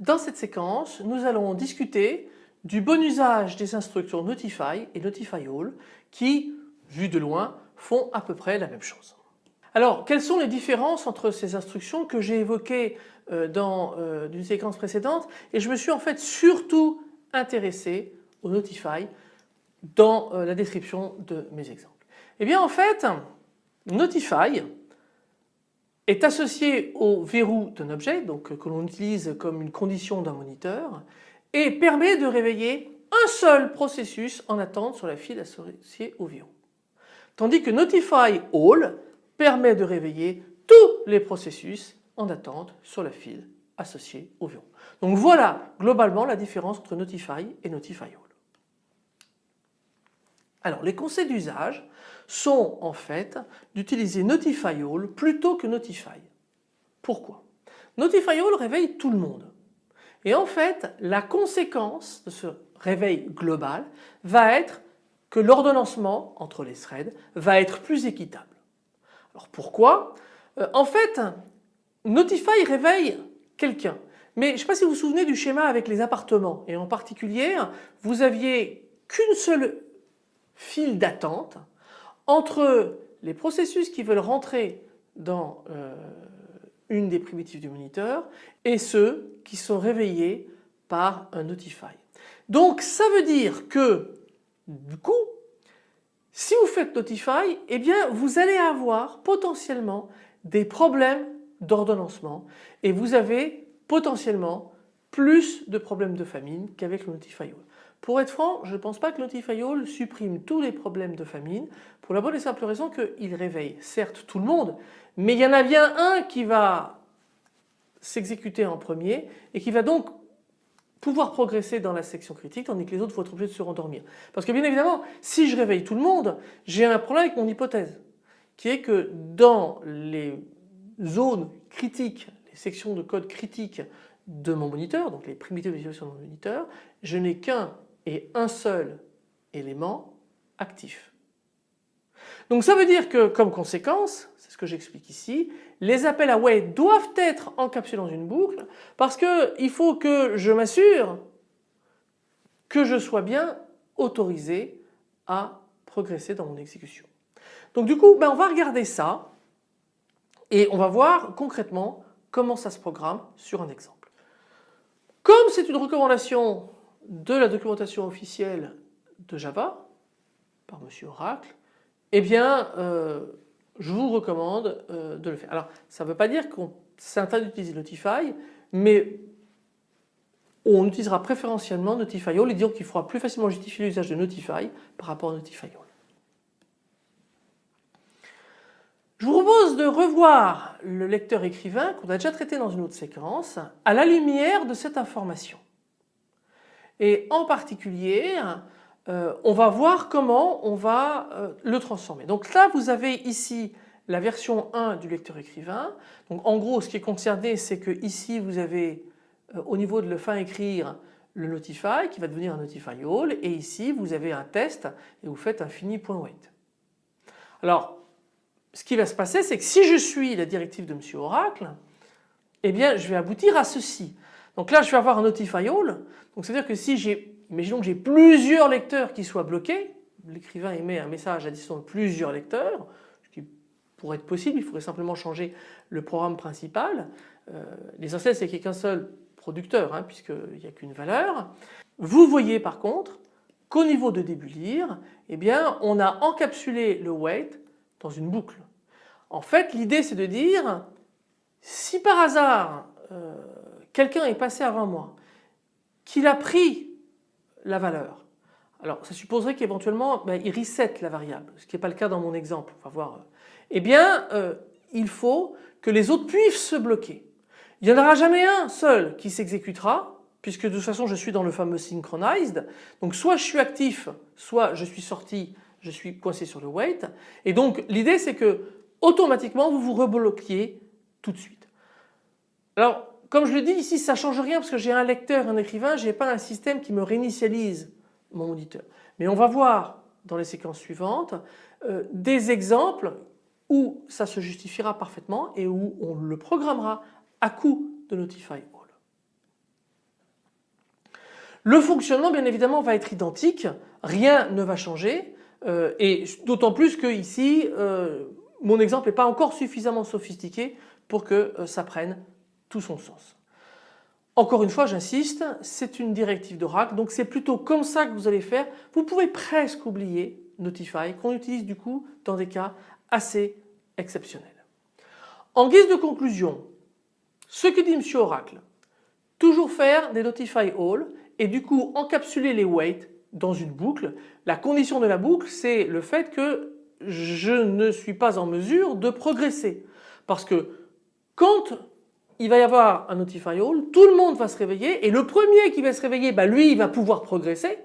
dans cette séquence nous allons discuter du bon usage des instructions Notify et Notify All qui, vu de loin, font à peu près la même chose. Alors quelles sont les différences entre ces instructions que j'ai évoquées euh, dans euh, une séquence précédente et je me suis en fait surtout intéressé au Notify dans euh, la description de mes exemples? Eh bien en fait Notify est associé au verrou d'un objet donc que l'on utilise comme une condition d'un moniteur et permet de réveiller un seul processus en attente sur la file associée au verrou. Tandis que Notify All permet de réveiller tous les processus en attente sur la file associée au verrou. Donc voilà globalement la différence entre Notify et Notify All. Alors les conseils d'usage sont en fait d'utiliser Notify All plutôt que Notify. Pourquoi? Notify All réveille tout le monde. Et en fait la conséquence de ce réveil global va être que l'ordonnancement entre les threads va être plus équitable. Alors pourquoi? Euh, En fait Notify réveille quelqu'un. Mais je ne sais pas si vous vous souvenez du schéma avec les appartements et en particulier vous aviez qu'une seule file d'attente entre les processus qui veulent rentrer dans euh, une des primitives du moniteur et ceux qui sont réveillés par un notify. Donc ça veut dire que du coup si vous faites notify eh bien vous allez avoir potentiellement des problèmes d'ordonnancement et vous avez potentiellement plus de problèmes de famine qu'avec le notify pour être franc, je ne pense pas que Notify All supprime tous les problèmes de famine pour la bonne et simple raison qu'il réveille certes tout le monde, mais il y en a bien un qui va s'exécuter en premier et qui va donc pouvoir progresser dans la section critique tandis que les autres vont être obligés de se rendormir. Parce que bien évidemment, si je réveille tout le monde, j'ai un problème avec mon hypothèse qui est que dans les zones critiques, les sections de code critiques de mon moniteur, donc les primitives de visualisation de mon moniteur, je n'ai qu'un un seul élément actif. Donc ça veut dire que comme conséquence, c'est ce que j'explique ici, les appels à wait doivent être encapsulés dans une boucle parce qu'il faut que je m'assure que je sois bien autorisé à progresser dans mon exécution. Donc du coup ben on va regarder ça et on va voir concrètement comment ça se programme sur un exemple. Comme c'est une recommandation de la documentation officielle de Java par Monsieur Oracle, eh bien euh, je vous recommande euh, de le faire. Alors ça ne veut pas dire qu'on s'interdit d'utiliser Notify, mais on utilisera préférentiellement Notify All et disons qu'il fera plus facilement justifier l'usage de Notify par rapport à Notify All. Je vous propose de revoir le lecteur écrivain qu'on a déjà traité dans une autre séquence à la lumière de cette information. Et en particulier, euh, on va voir comment on va euh, le transformer. Donc là vous avez ici la version 1 du lecteur écrivain. Donc en gros ce qui est concerné c'est que ici vous avez euh, au niveau de le fin écrire le notify qui va devenir un notify all et ici vous avez un test et vous faites un fini.wait. Alors ce qui va se passer c'est que si je suis la directive de Monsieur Oracle eh bien je vais aboutir à ceci. Donc là je vais avoir un notify all donc c'est à dire que si j'ai, imaginons que j'ai plusieurs lecteurs qui soient bloqués, l'écrivain émet un message à destination de plusieurs lecteurs, ce qui pourrait être possible, il faudrait simplement changer le programme principal. Euh, L'essentiel c'est qu'il n'y ait qu'un seul producteur hein, puisqu'il n'y a qu'une valeur. Vous voyez par contre qu'au niveau de début lire, eh bien on a encapsulé le wait dans une boucle. En fait l'idée c'est de dire si par hasard euh, quelqu'un est passé avant moi qu'il a pris la valeur. Alors ça supposerait qu'éventuellement ben, il reset la variable, ce qui n'est pas le cas dans mon exemple, on va voir. Eh bien euh, il faut que les autres puissent se bloquer. Il n'y en aura jamais un seul qui s'exécutera puisque de toute façon je suis dans le fameux synchronized. Donc soit je suis actif, soit je suis sorti, je suis coincé sur le wait. Et donc l'idée c'est que automatiquement vous vous rebloquiez tout de suite. Alors comme je le dis ici, ça ne change rien parce que j'ai un lecteur, un écrivain, je n'ai pas un système qui me réinitialise mon moniteur. Mais on va voir dans les séquences suivantes euh, des exemples où ça se justifiera parfaitement et où on le programmera à coup de Notify All. Le fonctionnement bien évidemment va être identique, rien ne va changer euh, et d'autant plus que ici euh, mon exemple n'est pas encore suffisamment sophistiqué pour que ça prenne tout son sens. Encore une fois j'insiste c'est une directive d'Oracle donc c'est plutôt comme ça que vous allez faire. Vous pouvez presque oublier Notify qu'on utilise du coup dans des cas assez exceptionnels. En guise de conclusion ce que dit M. Oracle toujours faire des Notify All et du coup encapsuler les weights dans une boucle. La condition de la boucle c'est le fait que je ne suis pas en mesure de progresser parce que quand il va y avoir un notify all, tout le monde va se réveiller et le premier qui va se réveiller, bah lui il va pouvoir progresser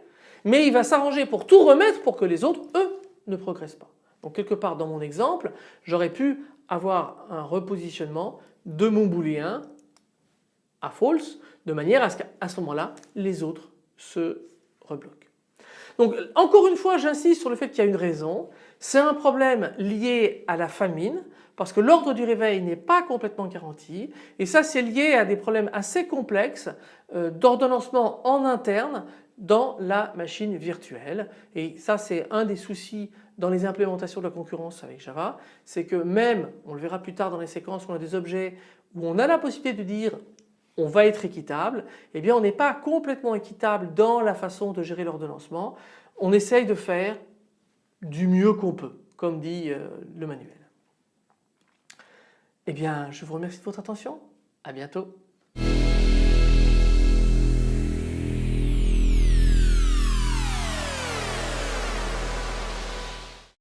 mais il va s'arranger pour tout remettre pour que les autres eux ne progressent pas. Donc quelque part dans mon exemple j'aurais pu avoir un repositionnement de mon booléen à false de manière à ce qu'à ce moment-là les autres se rebloquent. Donc encore une fois j'insiste sur le fait qu'il y a une raison, c'est un problème lié à la famine parce que l'ordre du réveil n'est pas complètement garanti et ça c'est lié à des problèmes assez complexes euh, d'ordonnancement en interne dans la machine virtuelle et ça c'est un des soucis dans les implémentations de la concurrence avec Java, c'est que même, on le verra plus tard dans les séquences on a des objets où on a la possibilité de dire on va être équitable, eh bien on n'est pas complètement équitable dans la façon de gérer l'ordonnancement. On essaye de faire du mieux qu'on peut, comme dit euh, le manuel. Eh bien je vous remercie de votre attention, à bientôt.